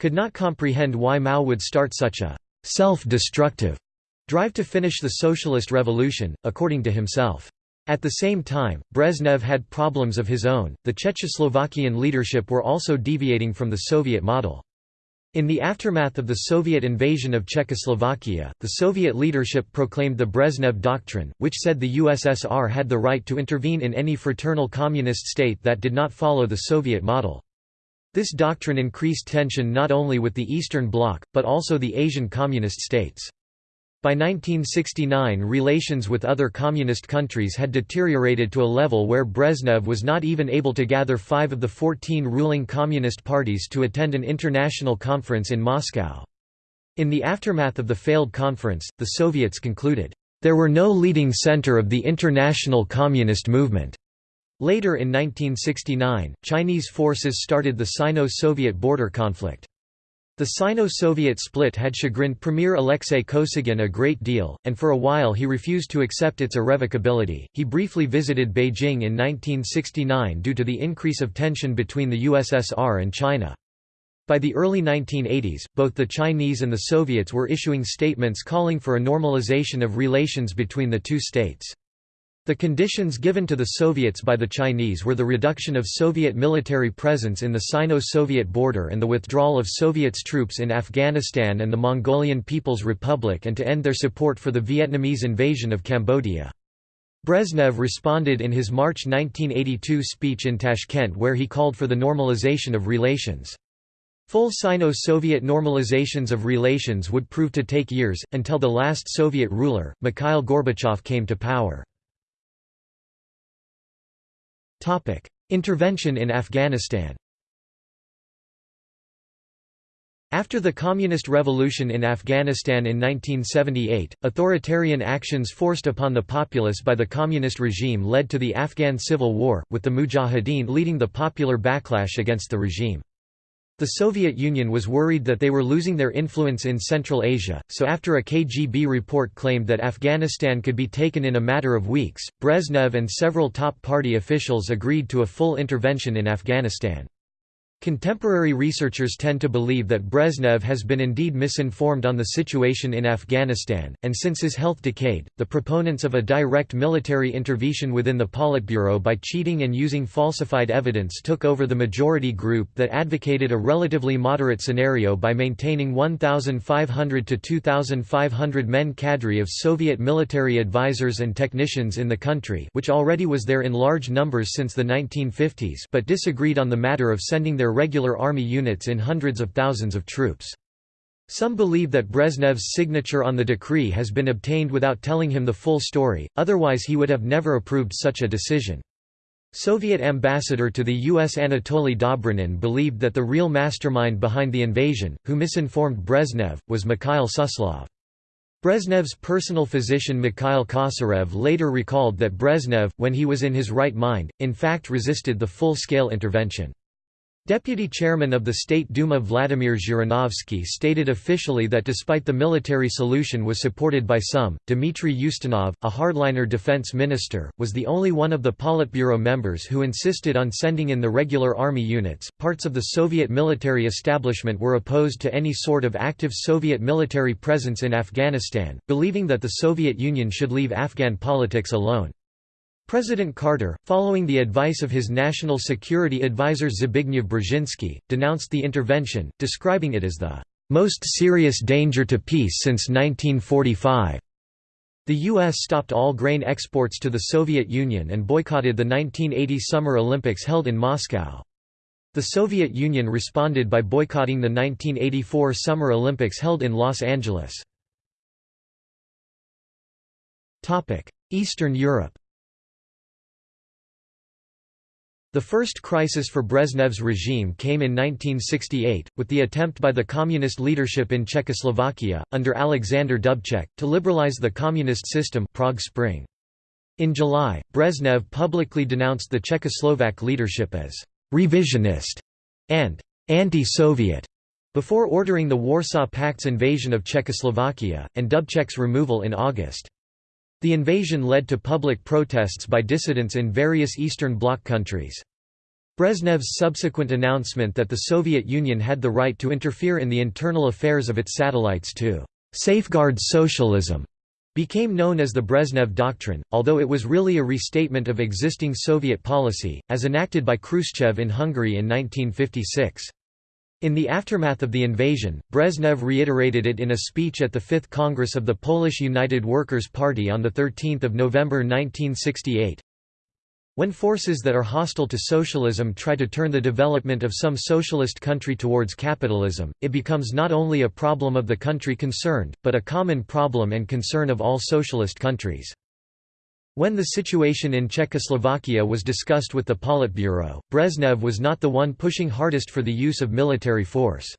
could not comprehend why Mao would start such a self-destructive drive to finish the socialist revolution, according to himself. At the same time, Brezhnev had problems of his own. The Czechoslovakian leadership were also deviating from the Soviet model. In the aftermath of the Soviet invasion of Czechoslovakia, the Soviet leadership proclaimed the Brezhnev Doctrine, which said the USSR had the right to intervene in any fraternal communist state that did not follow the Soviet model. This doctrine increased tension not only with the Eastern Bloc, but also the Asian communist states. By 1969 relations with other communist countries had deteriorated to a level where Brezhnev was not even able to gather five of the 14 ruling communist parties to attend an international conference in Moscow. In the aftermath of the failed conference, the Soviets concluded, "...there were no leading center of the international communist movement." Later in 1969, Chinese forces started the Sino-Soviet border conflict. The Sino-Soviet split had chagrined Premier Alexei Kosygin a great deal, and for a while he refused to accept its irrevocability. He briefly visited Beijing in 1969 due to the increase of tension between the USSR and China. By the early 1980s, both the Chinese and the Soviets were issuing statements calling for a normalization of relations between the two states. The conditions given to the Soviets by the Chinese were the reduction of Soviet military presence in the Sino-Soviet border and the withdrawal of Soviets troops in Afghanistan and the Mongolian People's Republic and to end their support for the Vietnamese invasion of Cambodia. Brezhnev responded in his March 1982 speech in Tashkent where he called for the normalization of relations. Full Sino-Soviet normalizations of relations would prove to take years, until the last Soviet ruler, Mikhail Gorbachev came to power. Intervention in Afghanistan After the Communist Revolution in Afghanistan in 1978, authoritarian actions forced upon the populace by the Communist regime led to the Afghan Civil War, with the Mujahideen leading the popular backlash against the regime. The Soviet Union was worried that they were losing their influence in Central Asia, so after a KGB report claimed that Afghanistan could be taken in a matter of weeks, Brezhnev and several top party officials agreed to a full intervention in Afghanistan. Contemporary researchers tend to believe that Brezhnev has been indeed misinformed on the situation in Afghanistan, and since his health decayed, the proponents of a direct military intervention within the Politburo by cheating and using falsified evidence took over the majority group that advocated a relatively moderate scenario by maintaining 1,500 to 2,500 men cadre of Soviet military advisors and technicians in the country which already was there in large numbers since the 1950s but disagreed on the matter of sending their regular army units in hundreds of thousands of troops. Some believe that Brezhnev's signature on the decree has been obtained without telling him the full story, otherwise he would have never approved such a decision. Soviet ambassador to the U.S. Anatoly Dobrynin believed that the real mastermind behind the invasion, who misinformed Brezhnev, was Mikhail Suslov. Brezhnev's personal physician Mikhail Kosarev later recalled that Brezhnev, when he was in his right mind, in fact resisted the full-scale intervention. Deputy chairman of the State Duma Vladimir Zhirinovsky stated officially that despite the military solution was supported by some, Dmitry Ustinov, a hardliner defense minister, was the only one of the Politburo members who insisted on sending in the regular army units. Parts of the Soviet military establishment were opposed to any sort of active Soviet military presence in Afghanistan, believing that the Soviet Union should leave Afghan politics alone. President Carter, following the advice of his national security advisor Zbigniew Brzezinski, denounced the intervention, describing it as the "...most serious danger to peace since 1945." The U.S. stopped all grain exports to the Soviet Union and boycotted the 1980 Summer Olympics held in Moscow. The Soviet Union responded by boycotting the 1984 Summer Olympics held in Los Angeles. Eastern Europe The first crisis for Brezhnev's regime came in 1968, with the attempt by the communist leadership in Czechoslovakia, under Alexander Dubček, to liberalize the communist system Prague Spring. In July, Brezhnev publicly denounced the Czechoslovak leadership as «revisionist» and «anti-Soviet» before ordering the Warsaw Pact's invasion of Czechoslovakia, and Dubček's removal in August. The invasion led to public protests by dissidents in various Eastern Bloc countries. Brezhnev's subsequent announcement that the Soviet Union had the right to interfere in the internal affairs of its satellites to «safeguard socialism» became known as the Brezhnev Doctrine, although it was really a restatement of existing Soviet policy, as enacted by Khrushchev in Hungary in 1956. In the aftermath of the invasion, Brezhnev reiterated it in a speech at the Fifth Congress of the Polish United Workers' Party on 13 November 1968. When forces that are hostile to socialism try to turn the development of some socialist country towards capitalism, it becomes not only a problem of the country concerned, but a common problem and concern of all socialist countries. When the situation in Czechoslovakia was discussed with the Politburo, Brezhnev was not the one pushing hardest for the use of military force.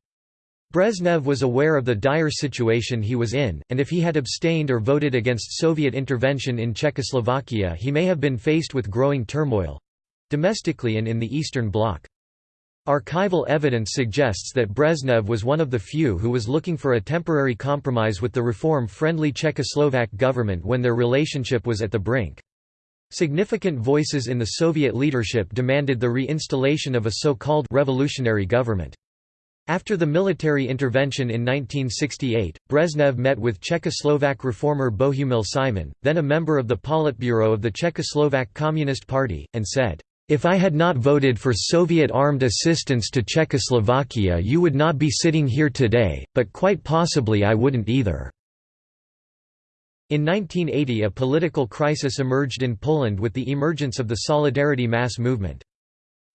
Brezhnev was aware of the dire situation he was in, and if he had abstained or voted against Soviet intervention in Czechoslovakia he may have been faced with growing turmoil—domestically and in the Eastern Bloc. Archival evidence suggests that Brezhnev was one of the few who was looking for a temporary compromise with the reform-friendly Czechoslovak government when their relationship was at the brink. Significant voices in the Soviet leadership demanded the reinstallation of a so-called «revolutionary government». After the military intervention in 1968, Brezhnev met with Czechoslovak reformer Bohumil Simon, then a member of the Politburo of the Czechoslovak Communist Party, and said, if I had not voted for Soviet armed assistance to Czechoslovakia you would not be sitting here today, but quite possibly I wouldn't either." In 1980 a political crisis emerged in Poland with the emergence of the Solidarity mass movement.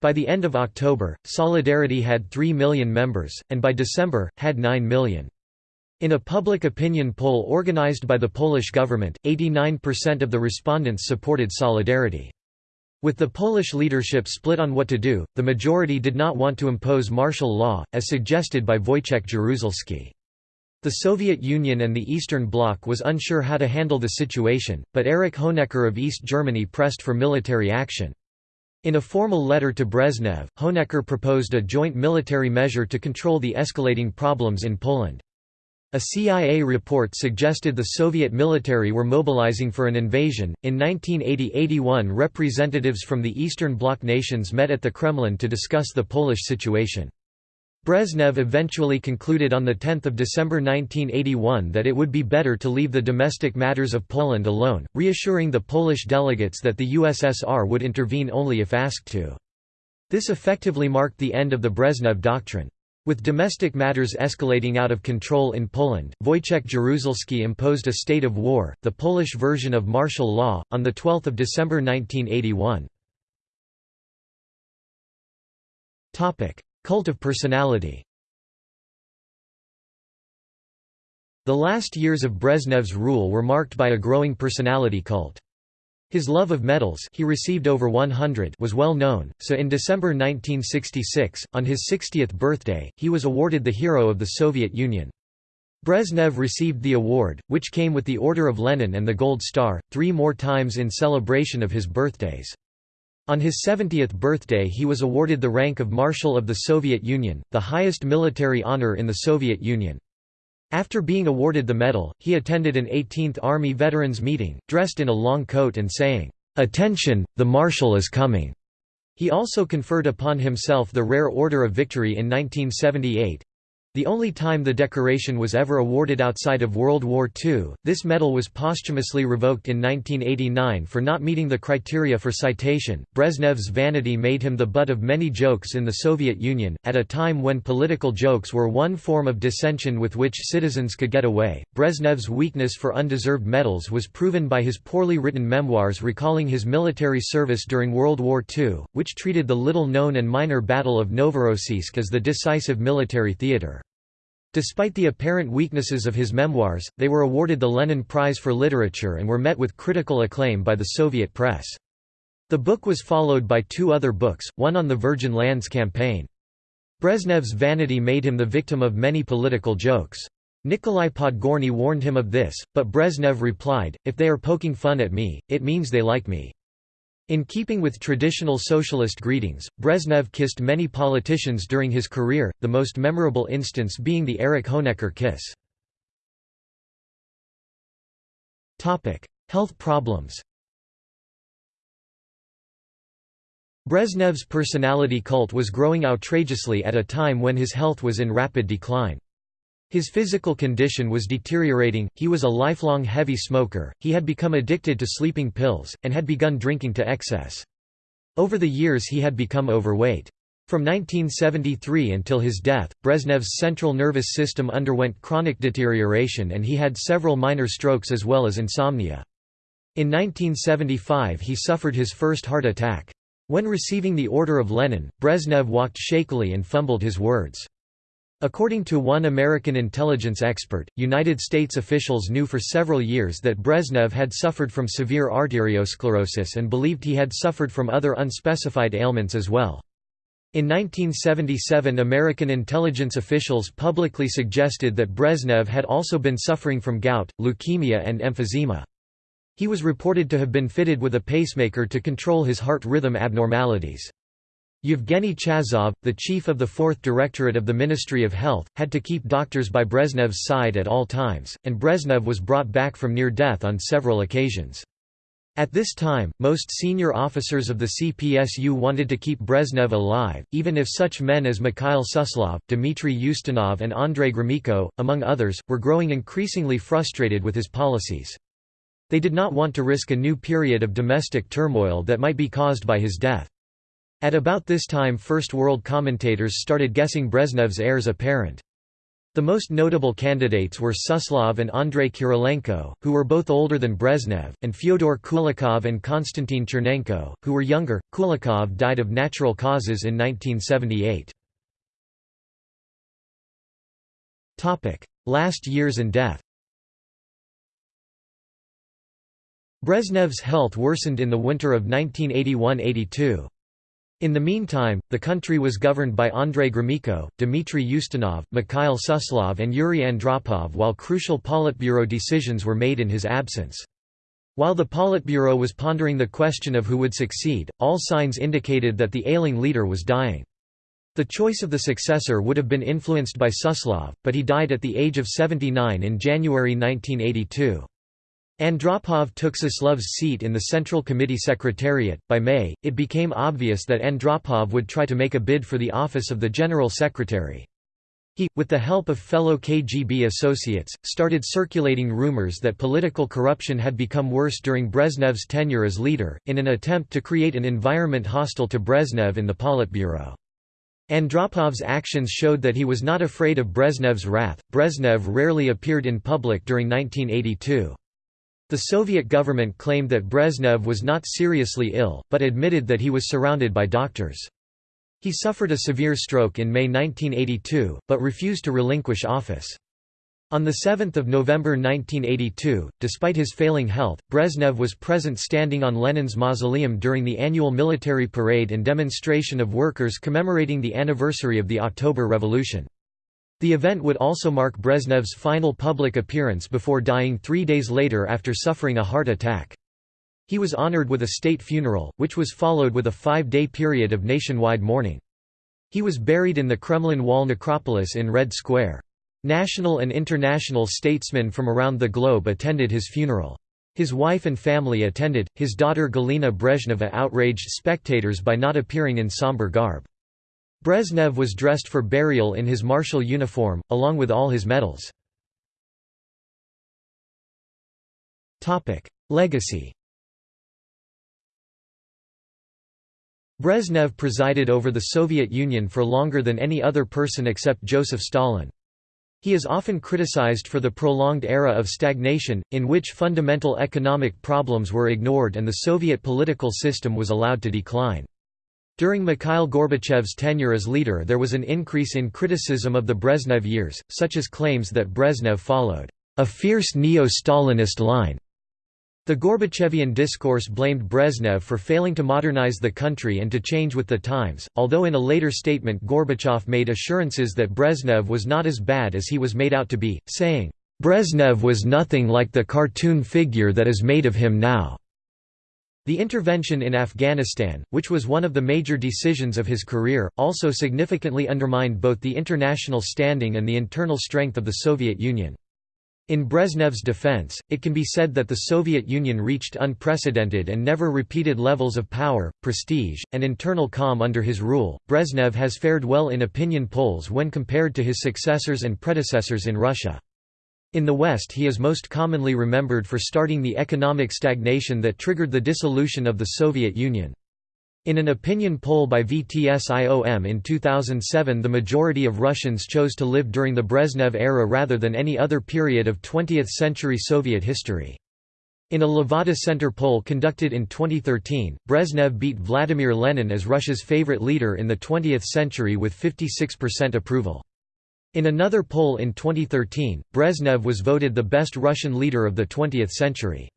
By the end of October, Solidarity had 3 million members, and by December, had 9 million. In a public opinion poll organized by the Polish government, 89% of the respondents supported Solidarity. With the Polish leadership split on what to do, the majority did not want to impose martial law, as suggested by Wojciech Jaruzelski. The Soviet Union and the Eastern Bloc was unsure how to handle the situation, but Erich Honecker of East Germany pressed for military action. In a formal letter to Brezhnev, Honecker proposed a joint military measure to control the escalating problems in Poland. A CIA report suggested the Soviet military were mobilizing for an invasion. In 1980 81, representatives from the Eastern Bloc nations met at the Kremlin to discuss the Polish situation. Brezhnev eventually concluded on 10 December 1981 that it would be better to leave the domestic matters of Poland alone, reassuring the Polish delegates that the USSR would intervene only if asked to. This effectively marked the end of the Brezhnev Doctrine. With domestic matters escalating out of control in Poland, Wojciech Jaruzelski imposed a state of war, the Polish version of martial law, on 12 December 1981. Cult of personality The last years of Brezhnev's rule were marked by a growing personality cult. His love of medals he received over 100 was well known, so in December 1966, on his 60th birthday, he was awarded the Hero of the Soviet Union. Brezhnev received the award, which came with the Order of Lenin and the Gold Star, three more times in celebration of his birthdays. On his 70th birthday he was awarded the rank of Marshal of the Soviet Union, the highest military honor in the Soviet Union. After being awarded the medal, he attended an 18th Army Veterans meeting, dressed in a long coat and saying, "'Attention, the Marshal is coming'". He also conferred upon himself the Rare Order of Victory in 1978. The only time the decoration was ever awarded outside of World War II, this medal was posthumously revoked in 1989 for not meeting the criteria for citation. Brezhnev's vanity made him the butt of many jokes in the Soviet Union, at a time when political jokes were one form of dissension with which citizens could get away. Brezhnev's weakness for undeserved medals was proven by his poorly written memoirs recalling his military service during World War II, which treated the little known and minor Battle of Novorossiysk as the decisive military theatre. Despite the apparent weaknesses of his memoirs, they were awarded the Lenin Prize for Literature and were met with critical acclaim by the Soviet press. The book was followed by two other books, one on the Virgin Lands campaign. Brezhnev's vanity made him the victim of many political jokes. Nikolai Podgorny warned him of this, but Brezhnev replied, if they are poking fun at me, it means they like me. In keeping with traditional socialist greetings, Brezhnev kissed many politicians during his career, the most memorable instance being the Erich Honecker kiss. Health problems Brezhnev's personality cult was growing outrageously at a time when his health was in rapid decline. His physical condition was deteriorating, he was a lifelong heavy smoker, he had become addicted to sleeping pills, and had begun drinking to excess. Over the years he had become overweight. From 1973 until his death, Brezhnev's central nervous system underwent chronic deterioration and he had several minor strokes as well as insomnia. In 1975 he suffered his first heart attack. When receiving the Order of Lenin, Brezhnev walked shakily and fumbled his words. According to one American intelligence expert, United States officials knew for several years that Brezhnev had suffered from severe arteriosclerosis and believed he had suffered from other unspecified ailments as well. In 1977 American intelligence officials publicly suggested that Brezhnev had also been suffering from gout, leukemia and emphysema. He was reported to have been fitted with a pacemaker to control his heart rhythm abnormalities. Yevgeny Chazov, the chief of the Fourth Directorate of the Ministry of Health, had to keep doctors by Brezhnev's side at all times, and Brezhnev was brought back from near death on several occasions. At this time, most senior officers of the CPSU wanted to keep Brezhnev alive, even if such men as Mikhail Suslov, Dmitry Ustinov and Andrei Gromyko, among others, were growing increasingly frustrated with his policies. They did not want to risk a new period of domestic turmoil that might be caused by his death. At about this time First World commentators started guessing Brezhnev's heirs apparent. The most notable candidates were Suslov and Andrei Kirilenko, who were both older than Brezhnev, and Fyodor Kulakov and Konstantin Chernenko, who were younger. Kulakov died of natural causes in 1978. Last years and death Brezhnev's health worsened in the winter of 1981–82. In the meantime, the country was governed by Andrei Gromyko, Dmitry Ustinov, Mikhail Suslov and Yuri Andropov while crucial Politburo decisions were made in his absence. While the Politburo was pondering the question of who would succeed, all signs indicated that the ailing leader was dying. The choice of the successor would have been influenced by Suslov, but he died at the age of 79 in January 1982. Andropov took Suslov's seat in the Central Committee Secretariat. By May, it became obvious that Andropov would try to make a bid for the office of the General Secretary. He, with the help of fellow KGB associates, started circulating rumors that political corruption had become worse during Brezhnev's tenure as leader, in an attempt to create an environment hostile to Brezhnev in the Politburo. Andropov's actions showed that he was not afraid of Brezhnev's wrath. Brezhnev rarely appeared in public during 1982. The Soviet government claimed that Brezhnev was not seriously ill, but admitted that he was surrounded by doctors. He suffered a severe stroke in May 1982, but refused to relinquish office. On 7 November 1982, despite his failing health, Brezhnev was present standing on Lenin's mausoleum during the annual military parade and demonstration of workers commemorating the anniversary of the October Revolution. The event would also mark Brezhnev's final public appearance before dying three days later after suffering a heart attack. He was honored with a state funeral, which was followed with a five-day period of nationwide mourning. He was buried in the Kremlin Wall necropolis in Red Square. National and international statesmen from around the globe attended his funeral. His wife and family attended, his daughter Galina Brezhneva outraged spectators by not appearing in somber garb. Brezhnev was dressed for burial in his martial uniform, along with all his medals. Legacy Brezhnev presided over the Soviet Union for longer than any other person except Joseph Stalin. He is often criticized for the prolonged era of stagnation, in which fundamental economic problems were ignored and the Soviet political system was allowed to decline. During Mikhail Gorbachev's tenure as leader there was an increase in criticism of the Brezhnev years, such as claims that Brezhnev followed a fierce neo-Stalinist line the Gorbachevian discourse blamed Brezhnev for failing to modernize the country and to change with the times, although in a later statement Gorbachev made assurances that Brezhnev was not as bad as he was made out to be, saying, "...Brezhnev was nothing like the cartoon figure that is made of him now." The intervention in Afghanistan, which was one of the major decisions of his career, also significantly undermined both the international standing and the internal strength of the Soviet Union. In Brezhnev's defense, it can be said that the Soviet Union reached unprecedented and never repeated levels of power, prestige, and internal calm under his rule. Brezhnev has fared well in opinion polls when compared to his successors and predecessors in Russia. In the West he is most commonly remembered for starting the economic stagnation that triggered the dissolution of the Soviet Union. In an opinion poll by VTS-IOM in 2007 the majority of Russians chose to live during the Brezhnev era rather than any other period of 20th-century Soviet history. In a Levada Center poll conducted in 2013, Brezhnev beat Vladimir Lenin as Russia's favorite leader in the 20th century with 56% approval. In another poll in 2013, Brezhnev was voted the best Russian leader of the 20th century.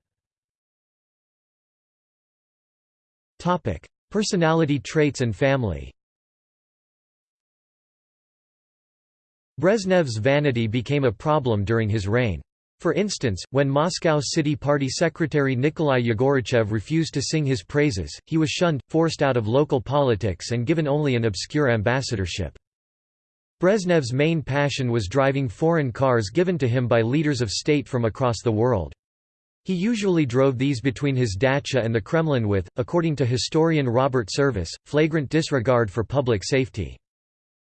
Personality traits and family Brezhnev's vanity became a problem during his reign. For instance, when Moscow City Party Secretary Nikolai Yegoriev refused to sing his praises, he was shunned, forced out of local politics and given only an obscure ambassadorship. Brezhnev's main passion was driving foreign cars given to him by leaders of state from across the world. He usually drove these between his dacha and the Kremlin with, according to historian Robert Service, flagrant disregard for public safety.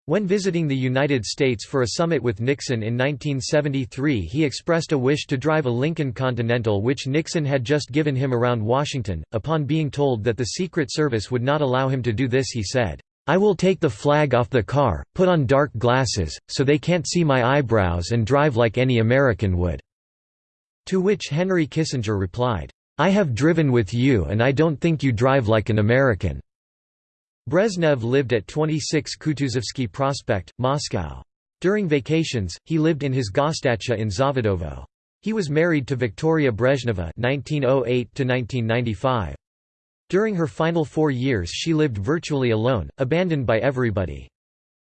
When visiting the United States for a summit with Nixon in 1973 he expressed a wish to drive a Lincoln Continental which Nixon had just given him around Washington. Upon being told that the Secret Service would not allow him to do this he said, "'I will take the flag off the car, put on dark glasses, so they can't see my eyebrows and drive like any American would.' To which Henry Kissinger replied, I have driven with you and I don't think you drive like an American." Brezhnev lived at 26 Kutuzovsky Prospect, Moscow. During vacations, he lived in his Gosdacha in Zavidovo. He was married to Victoria Brezhneva (1908–1995). During her final four years she lived virtually alone, abandoned by everybody.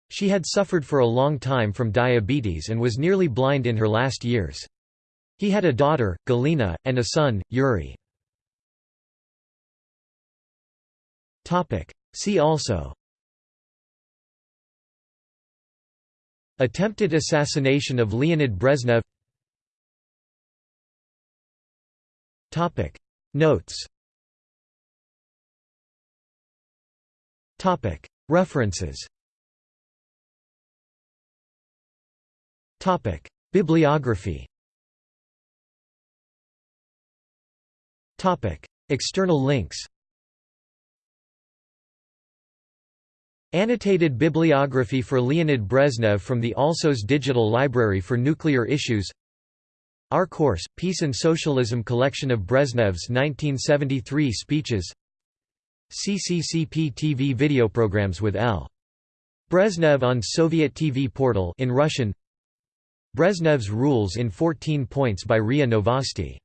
She had suffered for a long time from diabetes and was nearly blind in her last years. He had a daughter, Galina, and a son, Yuri. See also Attempted assassination of Leonid Brezhnev Notes References. Bibliography. External links. Annotated bibliography for Leonid Brezhnev from the Alsos Digital Library for Nuclear Issues. Our Course, Peace and Socialism collection of Brezhnev's 1973 speeches CCCP TV video programs with L. Brezhnev on Soviet TV portal in Russian Brezhnev's Rules in 14 Points by RIA Novosti